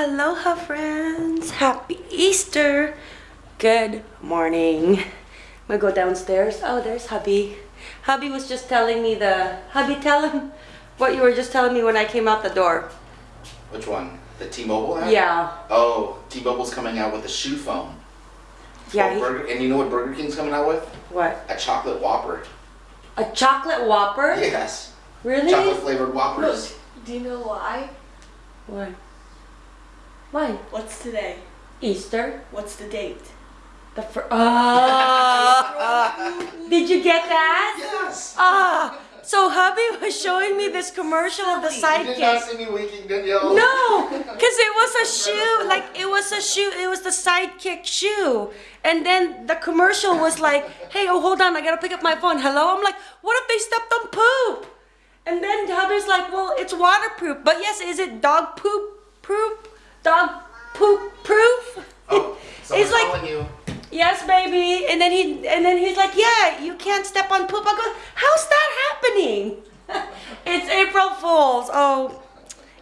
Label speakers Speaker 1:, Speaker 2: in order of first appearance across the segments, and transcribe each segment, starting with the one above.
Speaker 1: Aloha friends! Happy Easter! Good morning. I'm gonna go downstairs. Oh, there's hubby. Hubby was just telling me the... Hubby, tell him what you were just telling me when I came out the door.
Speaker 2: Which one? The T-Mobile app?
Speaker 1: Yeah.
Speaker 2: Oh, T-Mobile's coming out with a shoe phone.
Speaker 1: Yeah,
Speaker 2: Oh,
Speaker 1: he-
Speaker 2: Burger, and you know what Burger King's coming out with?
Speaker 1: What?
Speaker 2: A chocolate Whopper.
Speaker 1: A chocolate Whopper?
Speaker 2: Yes.
Speaker 1: Really?
Speaker 2: Chocolate flavored Whoppers.
Speaker 3: Do you know why?
Speaker 1: What? Why?
Speaker 3: What's today?
Speaker 1: Easter?
Speaker 3: What's the date?
Speaker 1: The fir- Oh! Did you get that?
Speaker 2: Yes.
Speaker 1: Ah! So hubby was showing me this commercial of the sidekick.
Speaker 2: You did not
Speaker 1: sidekick.
Speaker 2: see me winking, Danielle.
Speaker 1: No, because it was a shoe, like it was a shoe, it was the sidekick shoe. And then the commercial was like, hey, oh, hold on, I gotta pick up my phone. Hello? I'm like, what if they stepped on poop? And then hubby's like, well, it's waterproof. But yes, is it dog poop proof? Dog poop proof?
Speaker 2: Oh,
Speaker 1: It's like-. Yes, baby. And then he and then he's like, Yeah, you can't step on poop. I go, How's that happening? it's April Fools. Oh.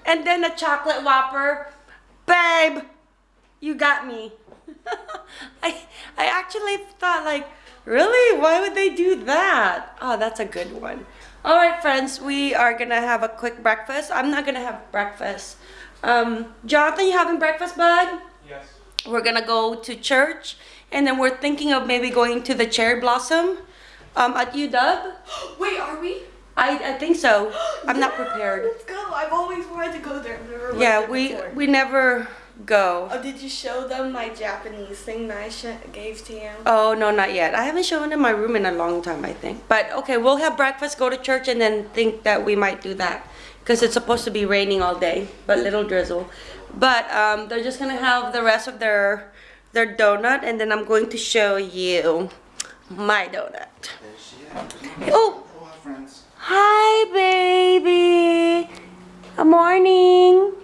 Speaker 1: And then the chocolate whopper. Babe, you got me. I I actually thought like, really? Why would they do that? Oh, that's a good one. All right, friends, we are gonna have a quick breakfast. I'm not gonna have breakfast. Um, Jonathan, you having breakfast, bud?
Speaker 4: Yes.
Speaker 1: we're gonna go to church and then we're thinking of maybe going to the cherry blossom um, at UW.
Speaker 3: Wait, are we?
Speaker 1: I, I think so. I'm not prepared.
Speaker 3: Let's go. I've always wanted to go there. Never
Speaker 1: Yeah,
Speaker 3: there
Speaker 1: we
Speaker 3: before.
Speaker 1: we never go.
Speaker 3: Oh, did you show them my Japanese thing that I sh- gave to you?
Speaker 1: Oh no, not yet. I haven't shown in my room in a long time. I think. But okay, we'll have breakfast, go to church, and then think that we might do that because it's supposed to be raining all day, but little drizzle. But um, they're just gonna have the rest of their their donut, and then I'm going to show you my donut.
Speaker 2: There she is.
Speaker 1: Oh. Hi, baby. Good morning.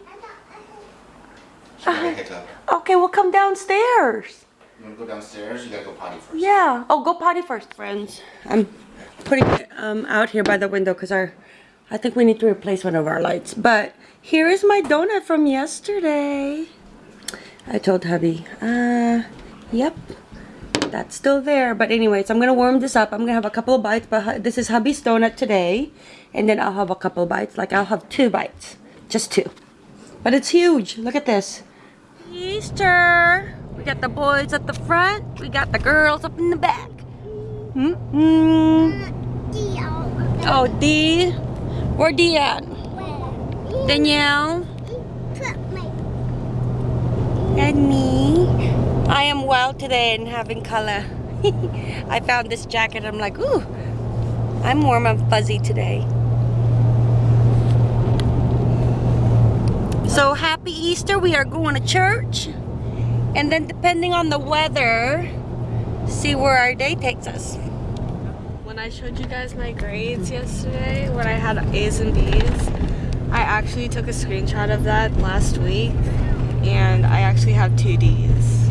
Speaker 2: She got a hiccup.
Speaker 1: Okay, we'll come downstairs.
Speaker 2: You wanna go downstairs? You gotta go potty first.
Speaker 1: Yeah. Oh, go potty first, friends. I'm putting it um, out here by the window because our, I think we need to replace one of our lights. But here is my donut from yesterday. I told hubby, uh, yep, that's still there. But anyways, I'm gonna warm this up. I'm gonna have a couple of bites, but this is hubby's donut today. And then I'll have a couple of bites. Like I'll have two bites, just two. But it's huge. Look at this. Easter. We got the boys at the front. We got the girls up in the back. Mm -mm. Oh, D. Where D at? Danielle and me. I am well today and having color. I found this jacket. I'm like, ooh, I'm warm and fuzzy today. So happy Easter. We are going to church. And then depending on the weather, see where our day takes us.
Speaker 3: When I showed you guys my grades yesterday, when I had A's and B's, I actually took a screenshot of that last week, and I actually have two D's.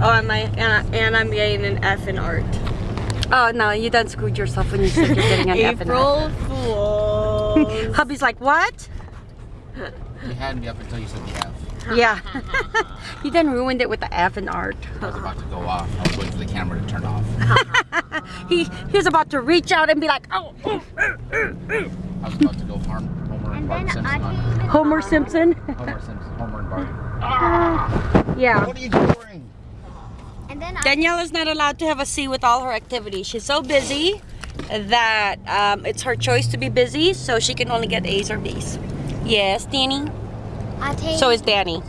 Speaker 3: Oh, and my and, I, and I'm getting an F in art.
Speaker 1: Oh no, you done screwed yourself when you said you're getting an F in
Speaker 3: April Fools.
Speaker 1: that. Hubby's like, what?
Speaker 2: You had me up until you said the F.
Speaker 1: Yeah. you done ruined it with the F in art.
Speaker 2: I was about to go off. I was waiting for the camera to turn off.
Speaker 1: He he was about to reach out and be like, oh, oh,
Speaker 2: I was about to go harm Homer and Bart Simpson
Speaker 1: Homer Simpson.
Speaker 2: Homer Simpson, Homer and Bart.
Speaker 1: Yeah.
Speaker 2: What are you doing?
Speaker 5: And then
Speaker 1: Danielle is not allowed to have a C with all her activities. She's so busy that um, it's her choice to be busy, so she can only get A's or B's. Yes, Danny.
Speaker 5: Ate,
Speaker 1: So is Danny.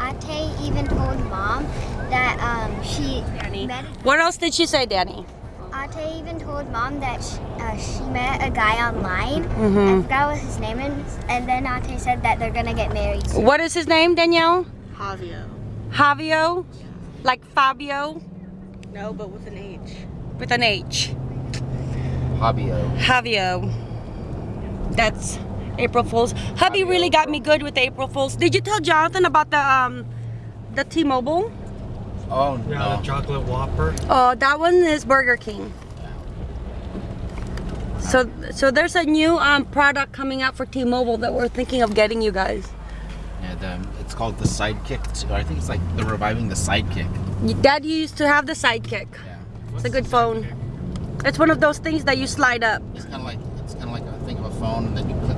Speaker 5: Ate even told mom that um, she
Speaker 1: Danny.
Speaker 5: met.
Speaker 1: What else did she say, Danny?
Speaker 5: Ate even told mom that she, uh, she met a guy online.
Speaker 1: Mhm.
Speaker 5: I forgot what his name is, and then Ate said that they're gonna get married. soon.
Speaker 1: What is his name, Danielle?
Speaker 3: Javio.
Speaker 1: Javio? Like Fabio
Speaker 3: No, but with an H.
Speaker 1: with an H.
Speaker 2: Fabio.
Speaker 1: Javio. That's April Fools. Hubby really got me good with April Fools. Did you tell Jonathan about the um the T-Mobile?
Speaker 2: Oh
Speaker 4: Yeah,
Speaker 2: no.
Speaker 4: the chocolate Whopper.
Speaker 1: Oh, that one is Burger King. So so there's a new um product coming out for T-Mobile that we're thinking of getting you guys.
Speaker 2: Yeah, the, it's called the sidekick. Too. I think it's like they're reviving the sidekick.
Speaker 1: Dad used to have the sidekick.
Speaker 2: Yeah.
Speaker 1: It's a good phone. It's one of those things that you slide up.
Speaker 2: It's kind of like it's kind of like a thing of a phone, and then you click, you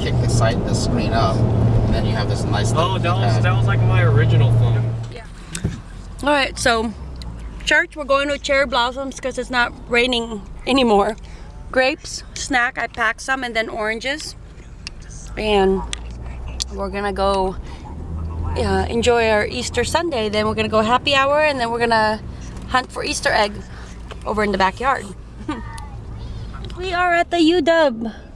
Speaker 2: kick the side the screen up, and then you have this nice.
Speaker 4: Oh, that was
Speaker 2: keypad.
Speaker 4: that was like my original phone. Yeah.
Speaker 1: All right, so church, we're going to Cherry Blossoms because it's not raining anymore. Grapes, snack, I packed some, and then oranges. And we're gonna go uh, enjoy our Easter Sunday. Then we're gonna go happy hour, and then we're gonna hunt for Easter eggs over in the backyard. we are at the UW.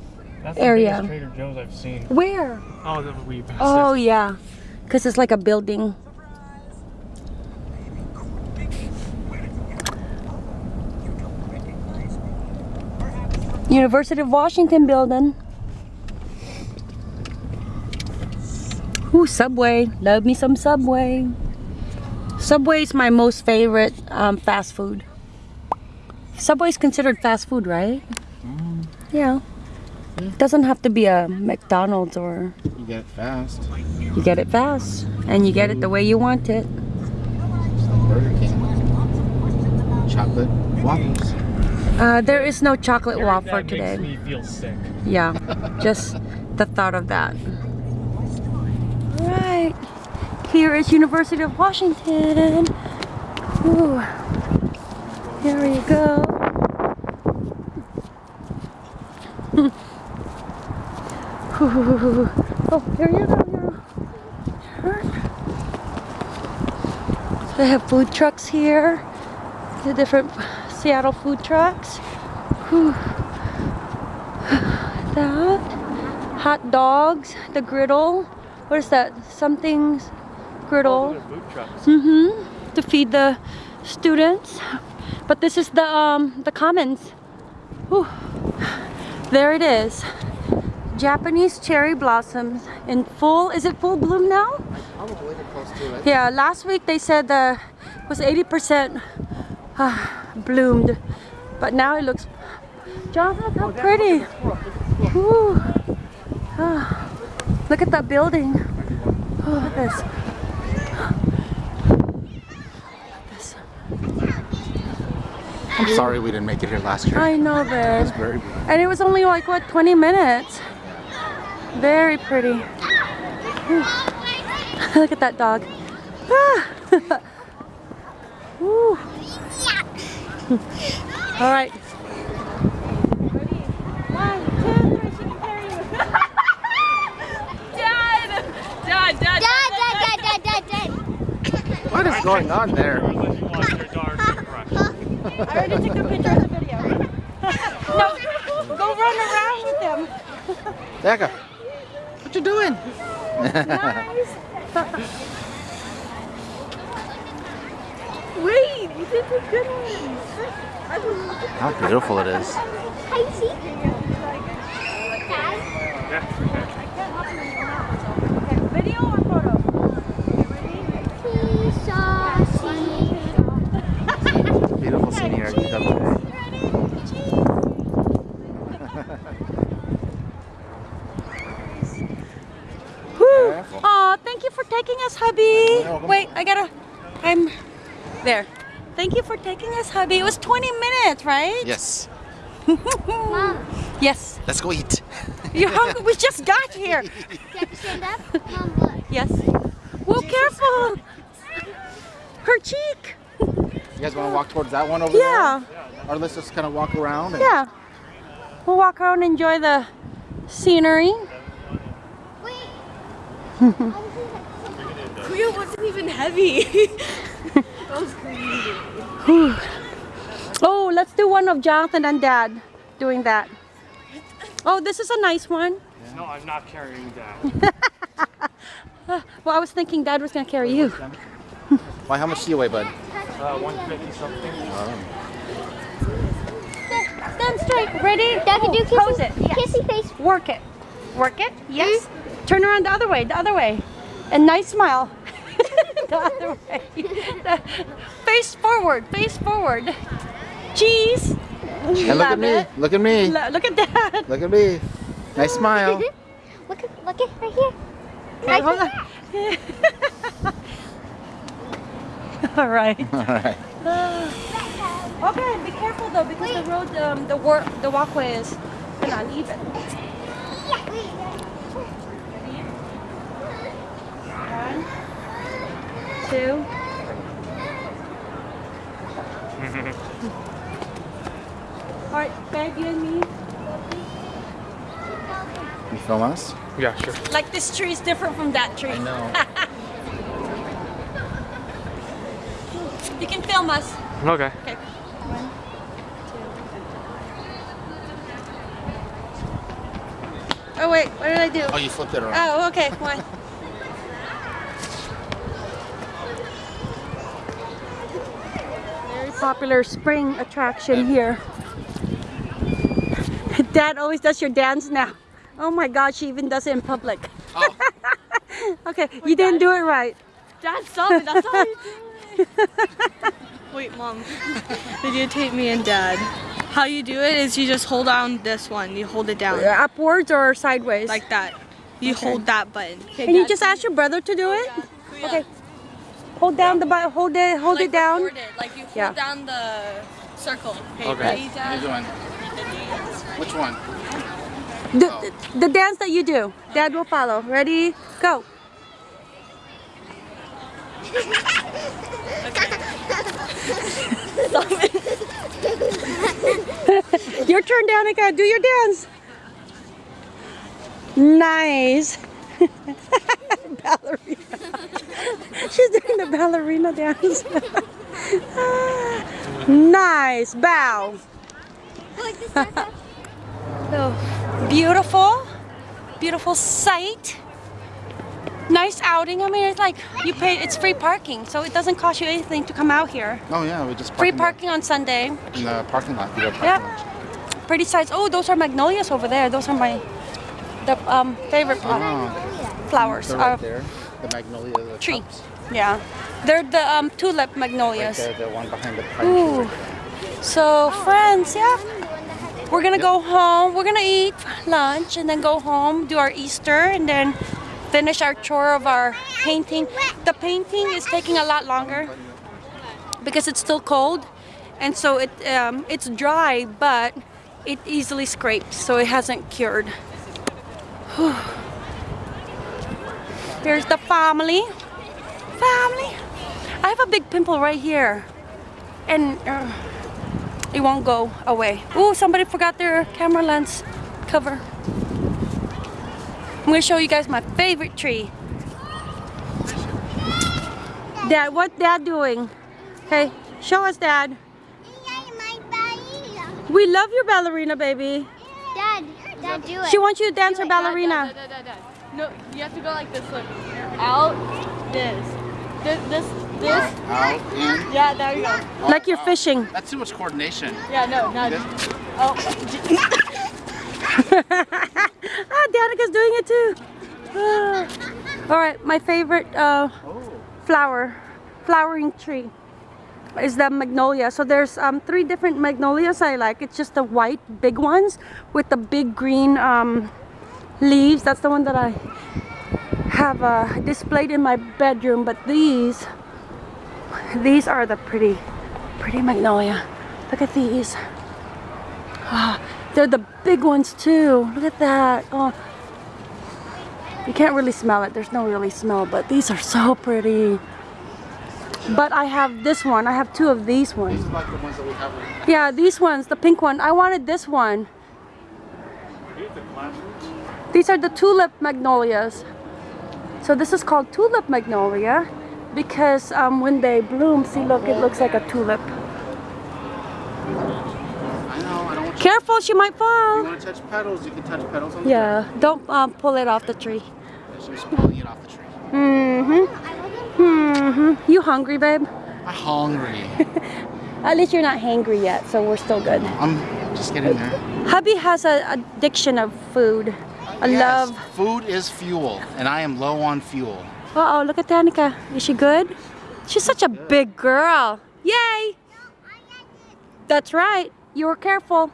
Speaker 4: That's
Speaker 1: Area.
Speaker 4: Trader Joe's I've seen.
Speaker 1: Where?
Speaker 4: Oh, the we passed
Speaker 1: Oh
Speaker 4: it.
Speaker 1: yeah, because it's like a building. University of Washington building. Ooh, Subway. Love me some Subway. Subway is my most favorite um, fast food. Subway is considered fast food, right? Yeah. It doesn't have to be a McDonald's or
Speaker 2: You get it fast.
Speaker 1: you get it fast and you get it the way you want it.
Speaker 2: Burger King. Chocolate waffles.
Speaker 1: Uh, there is no chocolate
Speaker 4: Hearing
Speaker 1: waffle
Speaker 4: that
Speaker 1: today.
Speaker 4: makes me feel sick.
Speaker 1: Yeah, just the thought of that. Alright, here is University of Washington. Ooh. Here we go. Ooh. Oh, here you go. Here. They have food trucks here. The different Seattle food trucks. Whew that. Hot dogs, the griddle. What is that? Something's griddle.
Speaker 4: Those are food trucks.
Speaker 1: Mm-hmm. To feed the students. But this is the um the commons. Whew. There it is. Japanese cherry blossoms in full. Is it full bloom now?
Speaker 2: Probably they're close to it.
Speaker 1: Yeah, last week they said uh, was 80% uh, bloomed, but now it looks. Jonathan, look how pretty. Ooh. Ah, look at that building. Oh, look at this. This.
Speaker 2: I'm sorry we didn't make it here last year.
Speaker 1: I know,
Speaker 2: It's
Speaker 1: babe.
Speaker 2: very
Speaker 1: And it was only like what 20 minutes. Very pretty. Look at that dog. Ah. All right.
Speaker 3: Dad! Dad, Dad,
Speaker 5: Dad, dad, dad, dad, dad, dad.
Speaker 2: What is going on there?
Speaker 4: Or let you watch your dog get crushed.
Speaker 1: I already took the picture of the video. no, go run around with them.
Speaker 2: Becca, what you doing?
Speaker 3: Wait, you did the good one.
Speaker 2: How beautiful it is.
Speaker 5: Hi, see? Dad?
Speaker 1: Video or photo?
Speaker 2: Beautiful scene here at UWA.
Speaker 1: Whew.
Speaker 2: Careful.
Speaker 1: Aw, thank you for taking us, hubby.
Speaker 2: welcome.
Speaker 1: Wait, I gotta. I'm there. Thank you for taking us, hubby. It was 20 minutes, right?
Speaker 2: Yes.
Speaker 5: Mom,
Speaker 1: Yes.
Speaker 2: Let's go eat.
Speaker 1: You're hungry. We just got here.
Speaker 5: do you have stand up? Mom, look.
Speaker 1: Yes. Whoa, careful. Her cheek.
Speaker 2: You guys want to walk towards that one over
Speaker 1: Yeah.
Speaker 2: there? Yeah. Or let's just kind of walk around. And
Speaker 1: Yeah. We'll walk around and enjoy the scenery.
Speaker 5: Wait.
Speaker 3: Kuya wasn't even heavy. that was crazy.
Speaker 1: Oh, let's do one of Jonathan and Dad doing that. Oh, this is a nice one.
Speaker 4: No, I'm not carrying that.
Speaker 1: Well, I was thinking Dad was gonna carry you.
Speaker 2: Why? How much do you weigh, bud?
Speaker 4: Uh, 150 something.
Speaker 1: Stand straight. Ready?
Speaker 5: Dad, can do kissy,
Speaker 1: Pose it. Yes.
Speaker 5: kissy face.
Speaker 1: Work it. Work it. Yes. Turn around the other way. The other way. And nice smile. the other way. face forward. Face forward. Cheese.
Speaker 2: And look at me.
Speaker 1: it.
Speaker 2: Look at me.
Speaker 1: Lo- Look at that.
Speaker 2: Look at me. Nice smile.
Speaker 5: look at, look at right here.
Speaker 1: Wait, hold on. All right.
Speaker 2: All right.
Speaker 1: Okay, be careful though because the road, um, the work, the walkway is uneven. One, two. All right, babe, you and me.
Speaker 2: You film us?
Speaker 4: Yeah, sure.
Speaker 1: Like this tree is different from that tree.
Speaker 2: I know.
Speaker 1: You can film us.
Speaker 4: Okay.
Speaker 1: Okay. One, two. Oh wait, what did I do?
Speaker 2: Oh, you flipped it around.
Speaker 1: Oh, okay, one. popular spring attraction here. Dad always does your dance now. Oh my God, she even does it in public.
Speaker 2: Oh,
Speaker 1: Okay, you didn't do it right.
Speaker 3: Dad, stop it. That's all you do. Wait, Mom. Videotape me and Dad. How you do it is you just hold on this one. You hold it down.
Speaker 1: Uh, upwards or sideways?
Speaker 3: Like that. You hold that button.
Speaker 1: Can you just ask your brother to do oh, it? Okay. Hold down the button. Hold it. Hold
Speaker 3: like
Speaker 1: it down.
Speaker 3: record it. Like you hold
Speaker 1: Yeah.
Speaker 3: down the circle. Okay,
Speaker 4: Okay.
Speaker 3: ready,
Speaker 2: you're
Speaker 3: Dad?
Speaker 2: doing. Which one?
Speaker 1: The, the, the dance that you do. Dad will follow. Ready? Go. your turn, Danica. Do your dance. Nice. ballerina. She's doing the ballerina dance. nice. Bow. So beautiful, beautiful sight. Nice outing. I mean, it's like you pay. It's free parking, so it doesn't cost you anything to come out here.
Speaker 2: Oh yeah, we just
Speaker 1: Free parking on Sunday.
Speaker 2: in the, parking lot. We got parking lot.
Speaker 1: Pretty sights. Oh, those are magnolias over there. Those are my the um, favorite pla-
Speaker 2: Oh,
Speaker 1: flowers.
Speaker 2: they're right there. The magnolia. The
Speaker 1: tree. Yeah, they're the um, tulip
Speaker 2: Right
Speaker 1: magnolias.
Speaker 2: there, the one behind the pine
Speaker 1: Ooh.
Speaker 2: tree.
Speaker 1: So friends, yeah, we're gonna go home. We're gonna eat lunch and then go home, do our Easter, and then finish our chore of our painting. The painting is taking a lot longer because it's still cold, and so it um, it's dry, but it easily scrapes, so it hasn't cured. Here's the family. Family. I have a big pimple right here, and. Uh, it won't go away. Oh, somebody forgot their camera lens cover. I'm gonna show you guys my favorite tree. Dad, what dad doing? Hey, show us dad. We love your ballerina, baby.
Speaker 5: Dad, Dad, do it.
Speaker 1: She wants you to dance her
Speaker 3: Dad,
Speaker 1: ballerina.
Speaker 3: Dad, Dad, Dad. No, you have to go like this. Look, out, this, this, this, this.
Speaker 2: Out, in.
Speaker 3: Yeah, there you go.
Speaker 1: Like you're fishing.
Speaker 2: That's too much coordination.
Speaker 3: Yeah, no, no.
Speaker 2: This-
Speaker 3: Oh,
Speaker 1: ah, Danica's doing it too. Ah. All right, my favorite uh,
Speaker 2: Oh.
Speaker 1: flower, flowering tree is the magnolia. So there's um, three different magnolias I like. It's just the white big ones with the big green um, leaves. That's the one that I have uh, displayed in my bedroom. But these, these are the pretty, pretty magnolia. Look at these. Ah, they're the big ones too. Look at that. Oh, you can't really smell it. There's no really smell, but these are so pretty. But I have this one. I have two of these ones.
Speaker 2: These are like the ones that we have. right-
Speaker 1: Yeah, these ones, the pink one. I wanted this one. These are the tulip magnolias. So this is called tulip magnolia because um, when they bloom, see look, it looks like a tulip.
Speaker 2: I know. I don't want you.
Speaker 1: Careful, she might
Speaker 2: You
Speaker 1: fall.
Speaker 2: want to touch petals? You can touch petals on the
Speaker 1: Yeah, don't um, pull it off the tree.
Speaker 2: tree. She's pulling it off the tree.
Speaker 1: Mm-hmm. Mm-hmm. You hungry, babe?
Speaker 2: I'm hungry.
Speaker 1: At least you're not hangry yet, so we're still good.
Speaker 2: I'm just getting there.
Speaker 1: Hubby has an addiction of food. I
Speaker 2: Yes,
Speaker 1: love.
Speaker 2: Food is fuel, and I am low on fuel.
Speaker 1: Uh oh, look at Danica. Is she good? She's such a big girl. Yay! That's right. You were careful.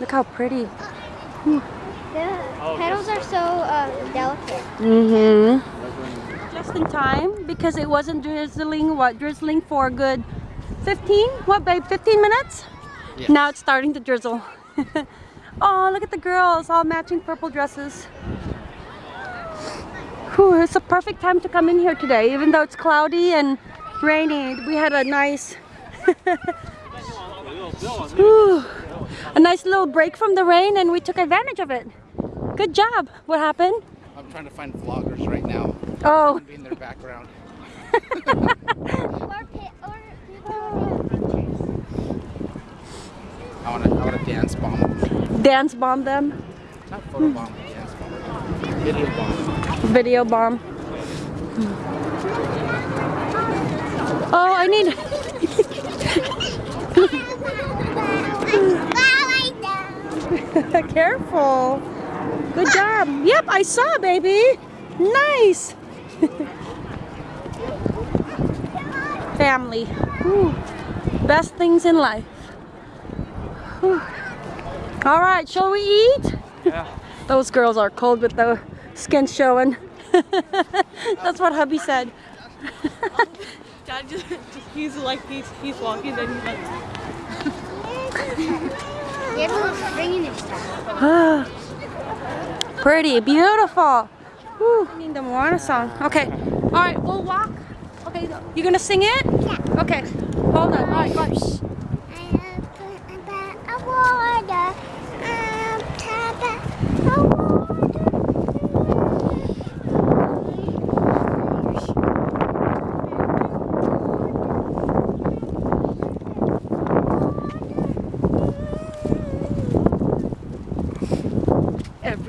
Speaker 1: Look how pretty.
Speaker 5: The petals are so uh, delicate.
Speaker 1: Mm-hmm. Just in time because it wasn't drizzling, what, drizzling for a good 15? What, babe, 15 minutes?
Speaker 2: Yes.
Speaker 1: Now it's starting to drizzle. oh, look at the girls, all matching purple dresses. Whew, it's a perfect time to come in here today, even though it's cloudy and rainy. We had a nice, Whew, a nice little break from the rain, and we took advantage of it. Good job. What happened?
Speaker 2: I'm trying to find vloggers right now.
Speaker 1: Oh,
Speaker 2: Be in their background.
Speaker 5: Or, pi- or people who have pictures.
Speaker 2: I want to. I want to dance bomb.
Speaker 1: Dance bomb them.
Speaker 2: Not photo bomb. Dance bomb. Video bomb.
Speaker 1: Video bomb. Oh, I need. Careful. Good job. Yep, I saw, baby. Nice. Family. Whew. Best things in life. Whew. All right, shall we eat?
Speaker 4: Yeah.
Speaker 1: Those girls are cold with the skin showing. That's what hubby said.
Speaker 3: Dad just, just he's like he's he's walking then he's like
Speaker 5: You have to look stringing and stuff.
Speaker 1: Pretty, beautiful. Whew. Need the Moana song. Okay. All right, we'll walk. Okay, you gonna sing it?
Speaker 5: Yeah.
Speaker 1: Okay. Hold on. All right, go. Shh.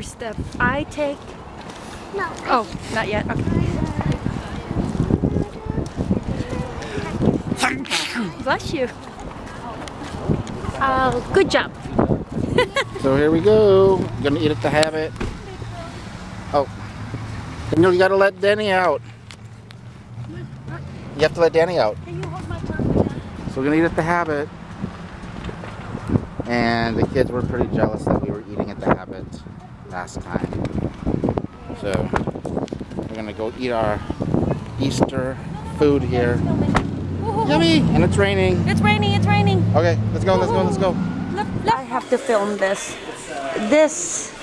Speaker 1: Every step I take.
Speaker 5: No.
Speaker 1: Oh, not yet. Okay. Bless you. Oh, good job.
Speaker 2: So here we go. Gonna eat at the habit. Oh. Daniel, you gotta let Danny out. You have to let Danny out. So we're gonna eat at the habit. And the kids were pretty jealous that we were eating at the habit last time. So we're gonna go eat our Easter food here. Yummy! And it's raining.
Speaker 1: It's raining, it's raining.
Speaker 2: Okay, let's go, let's go, let's go.
Speaker 1: I have to film this. This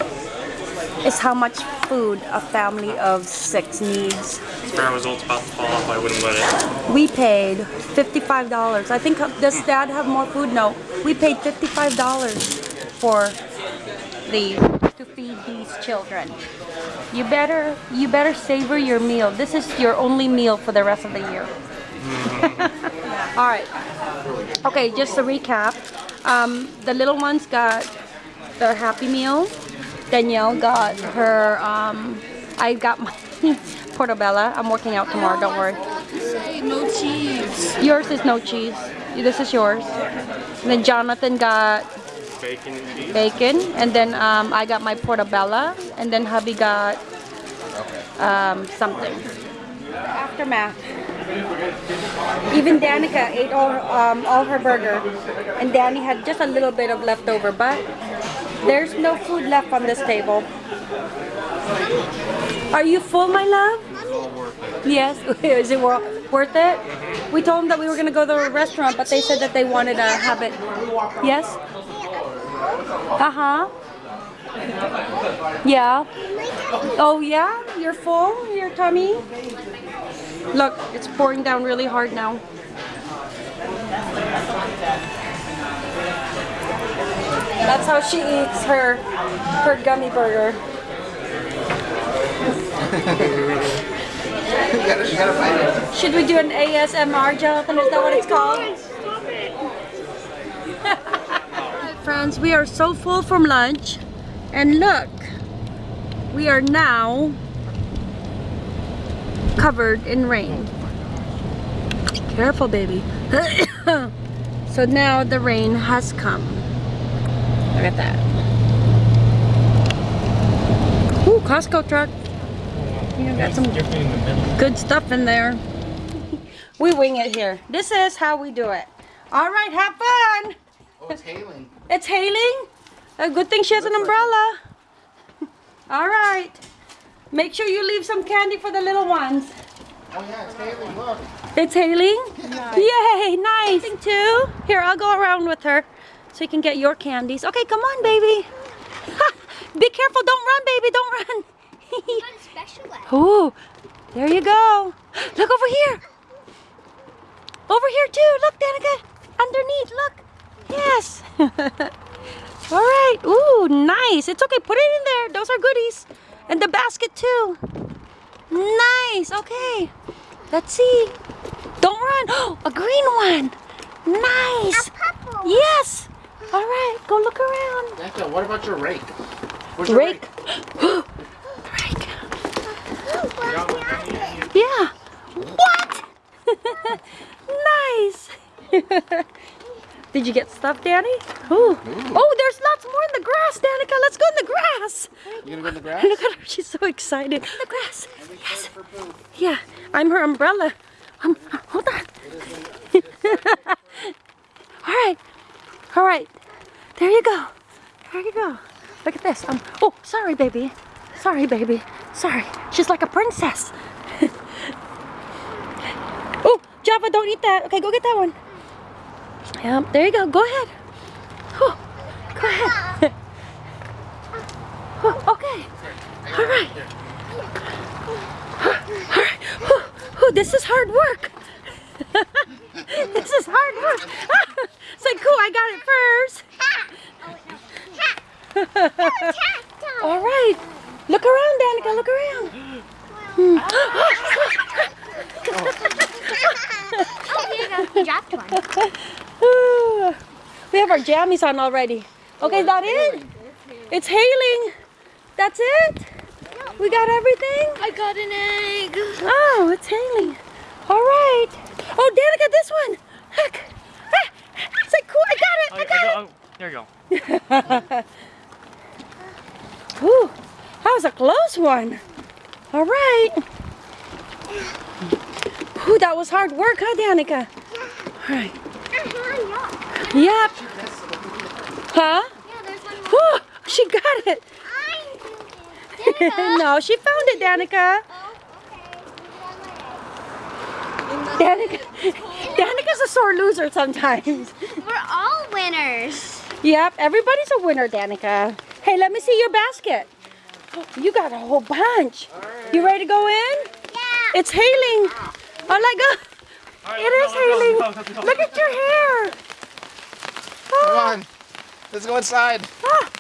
Speaker 1: is how much food a family of six needs.
Speaker 4: Sparrow was about to fall off. I wouldn't let it.
Speaker 1: We paid $55. I think, uh, does dad have more food? No. We paid $55 for the, to feed these children. You better, you better savor your meal. This is your only meal for the rest of the year. All right. Okay, just to recap. Um, the little ones got their Happy Meal. Danielle got her, um, I got my portobello. I'm working out tomorrow, don't worry.
Speaker 3: no cheese.
Speaker 1: Yours is no cheese. This is yours. And then Jonathan got
Speaker 4: Bacon and cheese.
Speaker 1: bacon. And then um, I got my portobello. And then hubby got um, something. Aftermath. Even Danica ate all, um, all her burger. And Danny had just a little bit of leftover. But there's no food left on this table. Are you full, my love? Yes. Is it worth it? We told them that we were going to go to a restaurant, but they said that they wanted to have it. Yes? Uh-huh. Yeah. Oh, yeah? You're full? Your tummy? Look, it's pouring down really hard now. That's how she eats her her gummy burger.
Speaker 2: You gotta, you gotta find it.
Speaker 1: Should we do an ASMR, Jonathan? Is that what it's called? Friends, we are so full from lunch. And look, we are now covered in rain. Careful, baby. so now the rain has come. Look at that. Ooh, Costco truck. You got some good stuff in there. we wing it here. This is how we do it. All right, have fun.
Speaker 2: Oh, it's hailing.
Speaker 1: It's hailing. A good thing she has an umbrella. All right. Make sure you leave some candy for the little ones.
Speaker 2: Oh yeah, it's Haley, look.
Speaker 1: It's Haley? Yay, nice. Thing too. Here, I'll go around with her so you can get your candies. Okay, come on, baby. Be careful, don't run, baby, don't run.
Speaker 5: Got a special one.
Speaker 1: Ooh, there you go. Look over here. Over here too. Look, Danica. Underneath, look. Yes. All right. Ooh, nice. It's okay. Put it in there. Those are goodies. And the basket too. Nice. Okay. Let's see. Don't run. Oh, a green one. Nice.
Speaker 5: Purple.
Speaker 1: Yes. All right. Go look around.
Speaker 2: Danica, what about your rake? Where's your
Speaker 1: Rake. Rake. Yeah. What? nice. Did you get stuff, Danny? Ooh. Oh, there's lots more in the grass, Danica. Let's go in the grass.
Speaker 2: You gonna go in the grass?
Speaker 1: Look at her. She's so excited. In The grass. Yes. Yeah. I'm her umbrella. Um, hold on. All right. All right. There you go. There you go. Look at this. Um. Oh, sorry, baby. Sorry, baby. Sorry. She's like a princess. oh, Java, don't eat that. Okay, go get that one. Yep. There you go. Go ahead. Oh, go ahead. Oh, okay. All right. All right. Whew, this is hard work. this is hard work. it's like, cool, I got it first. All right. Look around, Danica. Look around. Hmm.
Speaker 5: Oh, here you go. You dropped one.
Speaker 1: Ooh. we have our jammies on already. Okay, is that it? It's hailing. That's it? We got everything?
Speaker 3: I got an egg.
Speaker 1: Oh, it's hailing. All right. Oh, Danica, this one. Look. Ah, It's like, cool, I got it. I got it.
Speaker 4: oh, there you go.
Speaker 1: Ooh, that was a close one. All right. Ooh, that was hard work, huh, Danica? All right. Yep. Huh?
Speaker 5: Yeah, there's one more.
Speaker 1: Ooh, she got it. No, she found it, Danica.
Speaker 5: Oh, okay.
Speaker 1: Danica. Danica's a sore loser sometimes.
Speaker 5: We're all winners.
Speaker 1: Yep, everybody's a winner, Danica. Hey, let me see your basket. You got a whole bunch. You ready to go in?
Speaker 5: Yeah.
Speaker 1: It's hailing. Oh my god.
Speaker 4: All right,
Speaker 1: It is
Speaker 4: let's go,
Speaker 1: hailing.
Speaker 4: go, go.
Speaker 1: Look at your hair.
Speaker 2: Come on. Let's go inside.
Speaker 1: Ah,